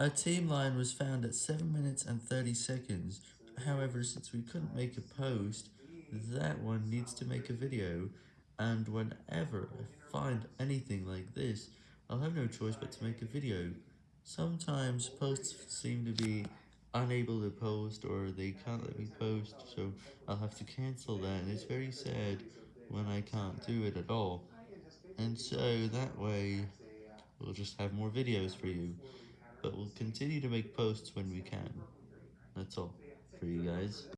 A team line was found at 7 minutes and 30 seconds, however since we couldn't make a post, that one needs to make a video, and whenever I find anything like this, I'll have no choice but to make a video. Sometimes posts seem to be unable to post or they can't let me post, so I'll have to cancel that and it's very sad when I can't do it at all, and so that way we'll just have more videos for you. But we'll continue to make posts when we can. That's all for you guys.